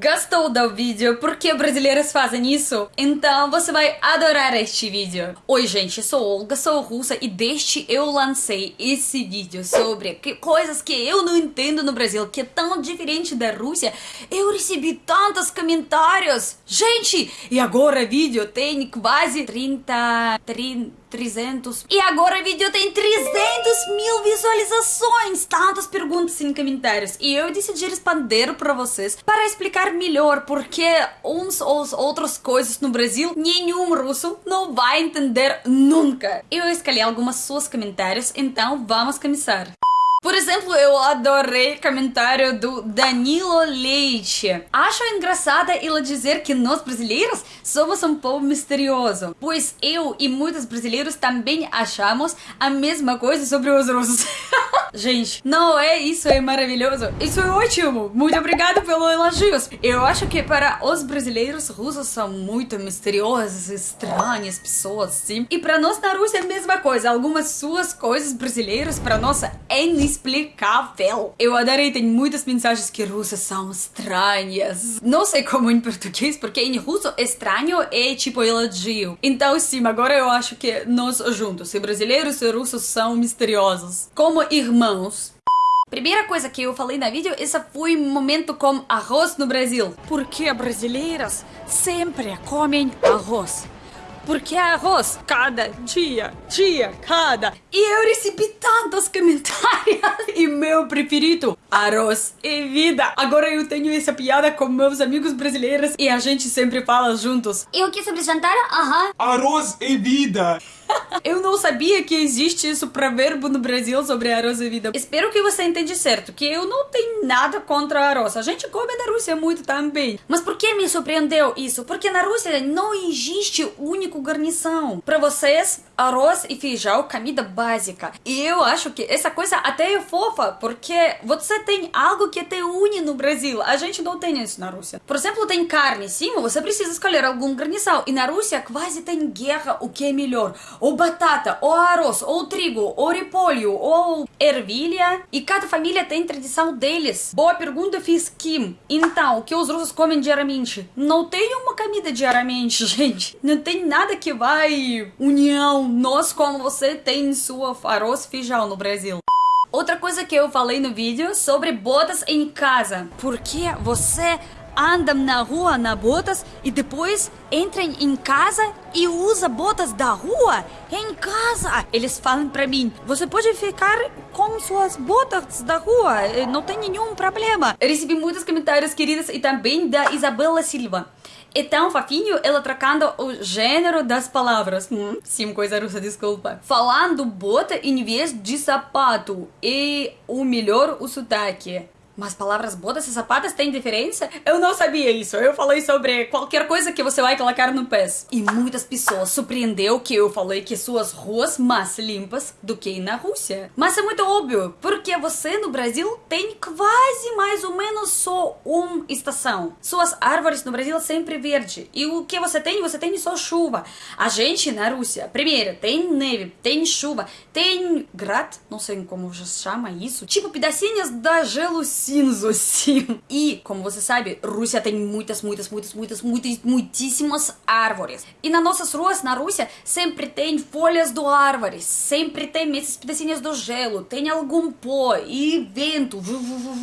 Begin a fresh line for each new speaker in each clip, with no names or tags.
Gostou do vídeo? Por que brasileiros fazem isso? Então você vai adorar este vídeo. Oi gente, sou Olga, sou russa e desde eu lancei esse vídeo sobre que coisas que eu não entendo no Brasil, que é tão diferente da Rússia, eu recebi tantos comentários. Gente, e agora o vídeo tem quase 30... 30 300. E agora o vídeo tem 300 mil visualizações. Tantas perguntas em comentários. E eu decidi responder para vocês para explicar melhor porque uns ou outras coisas no Brasil nenhum russo não vai entender nunca. Eu escolhi algumas suas comentários, então vamos começar. Por exemplo, eu adorei o comentário do Danilo Leite. Acho engraçada ela dizer que nós brasileiros somos um povo misterioso, pois eu e muitos brasileiros também achamos a mesma coisa sobre os russos. Gente, não é isso é maravilhoso? Isso é ótimo! Muito obrigado pelos elogios! Eu acho que para os brasileiros, russos são muito misteriosos, estranhas pessoas, sim. E para nós na Rússia é a mesma coisa. Algumas suas coisas brasileiras para nós é inexplicável. Eu adorei, tem muitas mensagens que russas são estranhas. Não sei como em português, porque em russo estranho é tipo elogio. Então sim, agora eu acho que nós juntos, brasileiros e russos são misteriosos. Como irmãos Primeira coisa que eu falei na vídeo, esse foi um momento com arroz no Brasil. Porque brasileiras sempre comem arroz. Porque arroz cada dia, dia, cada. E eu recebi tantos comentários. E meu preferido, arroz e vida. Agora eu tenho essa piada com meus amigos brasileiros e a gente sempre fala juntos.
E o que sobre jantar? Aham.
Arroz e vida.
Eu não sabia que existe isso provérbio no Brasil sobre arroz e vida. Espero que você entenda certo, que eu não tenho nada contra arroz. A gente come na Rússia muito também. Mas por que me surpreendeu isso? Porque na Rússia não existe único garnição. Para vocês, arroz e feijão, comida básica. E eu acho que essa coisa até é fofa, porque você tem algo que te une no Brasil. A gente não tem isso na Rússia. Por exemplo, tem carne, sim, você precisa escolher algum garnição. E na Rússia quase tem guerra o que é melhor ou batata, ou arroz, ou trigo, ou repolho, ou ervilha. E cada família tem tradição deles. Boa pergunta, fiz Kim. Então, o que os russos comem diariamente? Não tem uma comida diariamente, gente. Não tem nada que vai união. Nós, como você tem sua arroz feijão no Brasil. Outra coisa que eu falei no vídeo sobre botas em casa. Porque você andam na rua na botas e depois entram em casa e usa botas da rua em casa. Eles falam para mim: "Você pode ficar com suas botas da rua, eh, não tem nenhum problema". Recebi muitos comentários queridos e também da Isabela Silva. É tão fofinho ela trocando o gênero das palavras. Hum, sim, coisa russa, desculpa. Falando bota em vez de sapato. E o melhor, o sotaque. Mas palavras boas e sapatas têm diferença? Eu não sabia isso. Eu falei sobre qualquer coisa que você vai colocar no pés. E muitas pessoas surpreendeu que eu falei que suas ruas mais limpas do que na Rússia. Mas é muito óbvio, porque você no Brasil tem quase mais ou menos só uma estação. Suas árvores no Brasil sempre verde. E o que você tem? Você tem só chuva. A gente na Rússia, primeiro, tem neve, tem chuva, tem grad, não sei como já chama isso, tipo pedacinhos da gelo E, como você sabe, Rússia tem muitas, muitas, muitas, muitas, muitas, muitíssimas árvores. E nas nossas ruas, na Rússia, sempre tem folhas do árvore, sempre tem esses pedacinhos do gelo, tem algum pó e vento,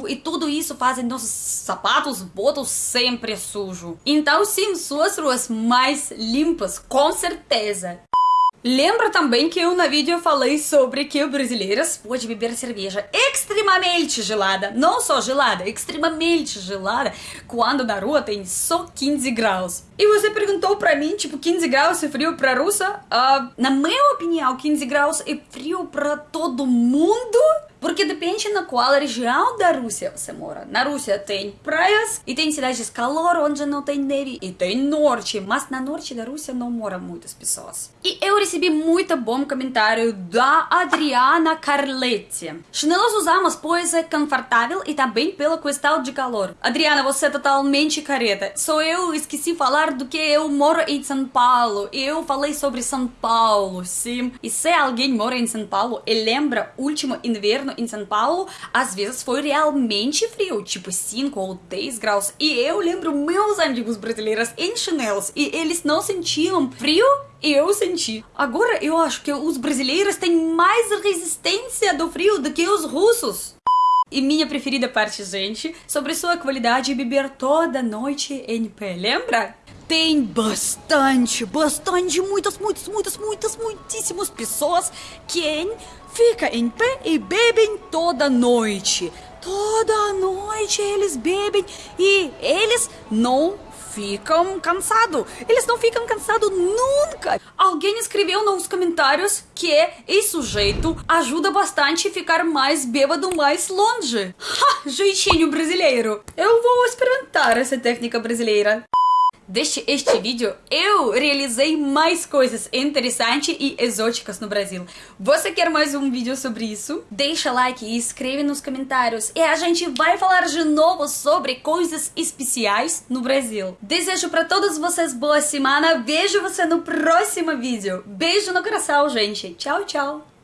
e tudo isso fazem nossos sapatos, botas sempre sujo. Então, sim, suas ruas mais limpas, com certeza. Lembra também que eu na vídeo falei sobre que brasileiras pode beber cerveja extremamente gelada, não só gelada, extremamente gelada, quando na rua tem só 15 graus. E você perguntou pra mim, tipo, 15 graus é frio pra russa? Uh, na minha opinião, 15 graus é frio pra todo mundo porque depende na qual região da Rússia você mora. Na Rússia tem praias e tem cidades de calor onde não tem neve e tem norte, mas na norte da Rússia não moram muitas pessoas. E eu recebi muito bom comentário da Adriana Carletti. Chinelos usamos pois é confortável e também pela questão de calor. Adriana, você é totalmente careta. Só eu esqueci falar do que eu moro em São Paulo. E eu falei sobre São Paulo, sim. E se alguém mora em São Paulo e lembra último inverno em São Paulo, às vezes foi realmente frio, tipo 5 ou 10 graus. E eu lembro meus amigos brasileiros em chinelos e eles não sentiam frio e eu senti. Agora eu acho que os brasileiros têm mais resistência do frio do que os russos. E minha preferida parte, gente, sobre sua qualidade de beber toda noite em pé, lembra? Tem bastante, bastante, muitas, muitas, muitas, muitas, muitíssimas pessoas que fica em pé e bebem toda noite. Toda noite eles bebem e eles não ficam cansados. Eles não ficam cansados nunca. Alguém escreveu nos comentários que esse sujeito ajuda bastante a ficar mais bêbado mais longe. Ha, jeitinho brasileiro. Eu vou experimentar essa técnica brasileira. Deste este vídeo, eu realizei mais coisas interessantes e exóticas no Brasil. Você quer mais um vídeo sobre isso? Deixa like e escreve nos comentários. E a gente vai falar de novo sobre coisas especiais no Brasil. Desejo para todos vocês boa semana. Vejo você no próximo vídeo. Beijo no coração, gente. Tchau, tchau.